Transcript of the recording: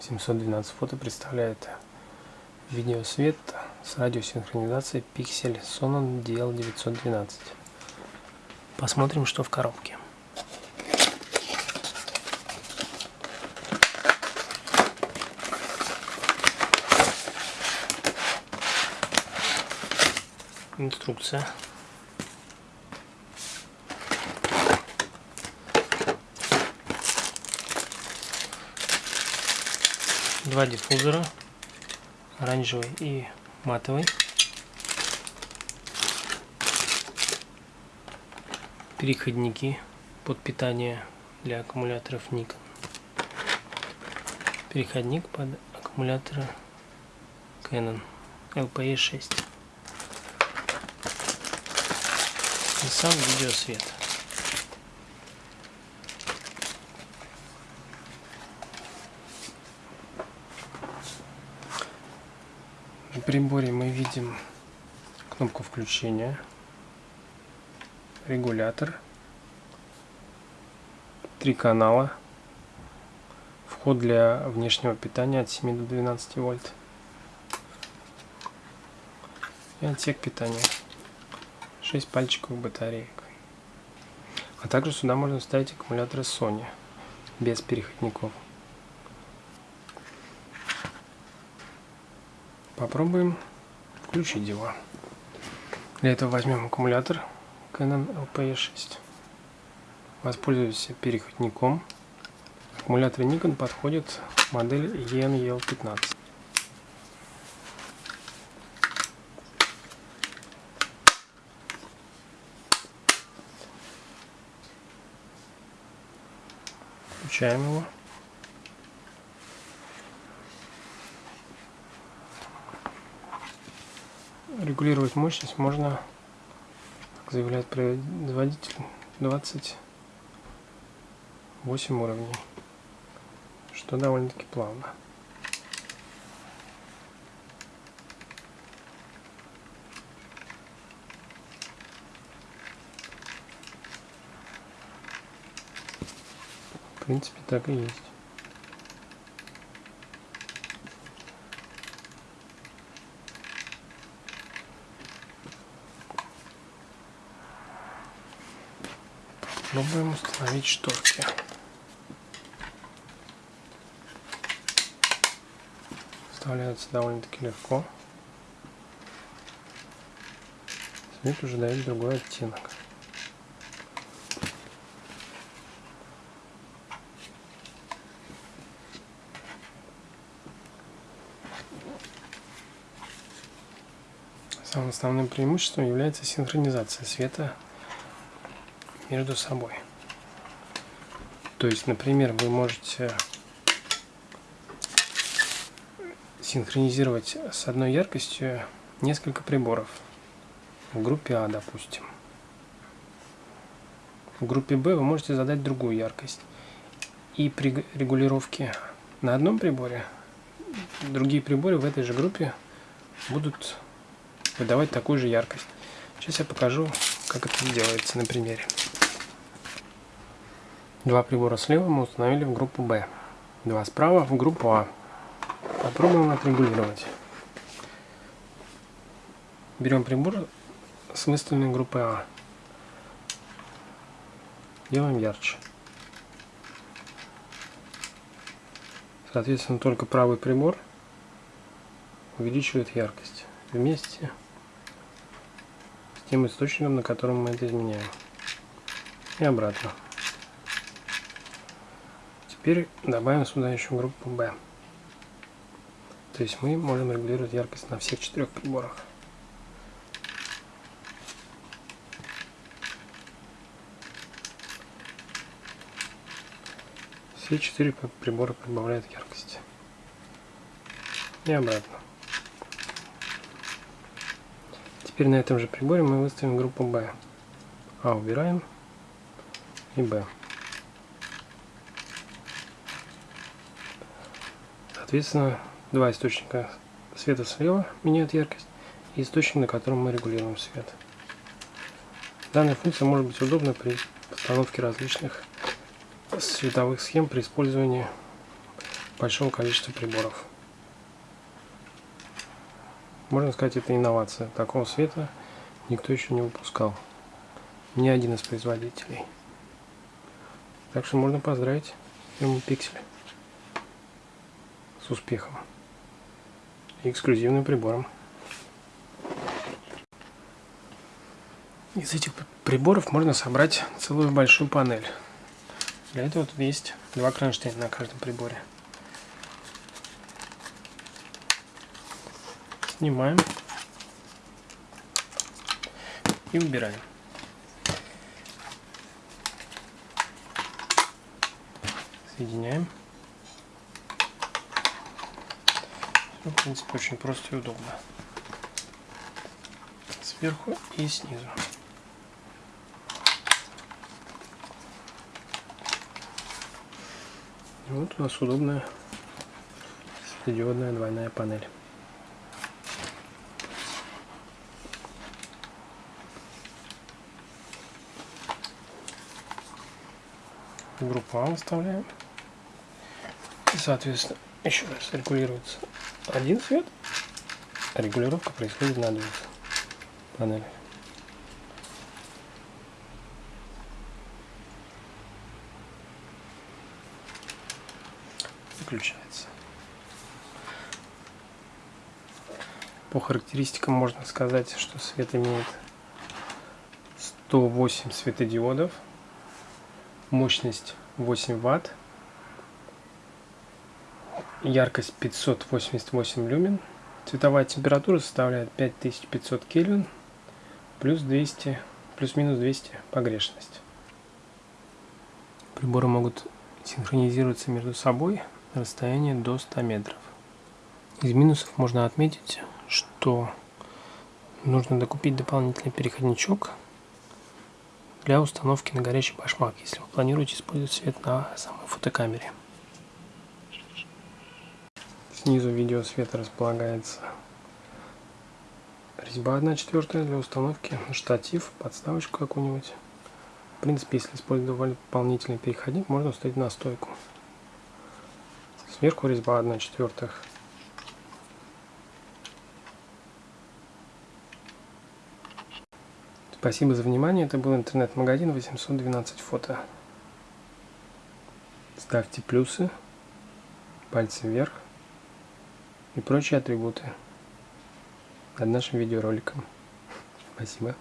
712 фото представляет видеосвет с радиосинхронизацией Pixel Sonon DL912. Посмотрим, что в коробке. Инструкция. Два диффузора, оранжевый и матовый. Переходники под питание для аккумуляторов Nikon. Переходник под аккумуляторы Canon LPE 6. И сам видеосвет. Приборе мы видим кнопку включения, регулятор, три канала, вход для внешнего питания от 7 до 12 вольт и отсек питания, 6 пальчиковых батареек. А также сюда можно вставить аккумуляторы Sony без переходников. Попробуем включить его. Для этого возьмем аккумулятор Canon LPE6. Воспользуемся переходником. Аккумулятор Nikon подходит модель ENEL15. Включаем его. Регулировать мощность можно, как заявляет производитель, 28 уровней, что довольно-таки плавно. В принципе, так и есть. Попробуем установить шторки. Вставляются довольно-таки легко. Свет уже дает другой оттенок. Самым основным преимуществом является синхронизация света между собой. То есть, например, вы можете синхронизировать с одной яркостью несколько приборов. В группе А, допустим. В группе Б вы можете задать другую яркость. И при регулировке на одном приборе другие приборы в этой же группе будут выдавать такую же яркость. Сейчас я покажу, как это делается на примере. Два прибора слева мы установили в группу B. Два справа в группу А. Попробуем отрегулировать. Берем прибор с выставленной группой А. Делаем ярче. Соответственно, только правый прибор увеличивает яркость вместе с тем источником, на котором мы это изменяем. И обратно. Теперь добавим сюда еще группу B. То есть мы можем регулировать яркость на всех четырех приборах. Все четыре прибора прибавляют яркость. И обратно. Теперь на этом же приборе мы выставим группу B. А убираем и B. Соответственно, два источника света слева меняют яркость и источник, на котором мы регулируем свет. Данная функция может быть удобна при постановке различных световых схем при использовании большого количества приборов. Можно сказать, это инновация. Такого света никто еще не выпускал. Ни один из производителей. Так что можно поздравить фирму Pixel с успехом эксклюзивным прибором. Из этих приборов можно собрать целую большую панель. Для этого тут есть два кронштейна на каждом приборе. Снимаем и убираем. Соединяем. Все, в принципе, очень просто и удобно. Сверху и снизу. Вот у нас удобная светодиодная двойная панель. Группу А выставляем. И, соответственно, еще раз регулируется один цвет, а регулировка происходит на двух панелях. включается. По характеристикам можно сказать, что свет имеет 108 светодиодов, мощность 8 ватт, яркость 588 люмен, цветовая температура составляет 5500 кельвин, плюс 200, плюс-минус 200 погрешность. Приборы могут синхронизироваться между собой на расстояние до 100 метров. Из минусов можно отметить, что нужно докупить дополнительный переходничок для установки на горячий башмак, если вы планируете использовать свет на самой фотокамере. Снизу видеосвета располагается резьба 1 четвертая для установки штатив, подставочку какую-нибудь. В принципе, если использовать дополнительный переходник, можно установить на стойку. Сверху резьба 1 четвертых. Спасибо за внимание. Это был интернет-магазин 812 фото. Ставьте плюсы, пальцы вверх и прочие атрибуты над нашим видеороликом. Спасибо.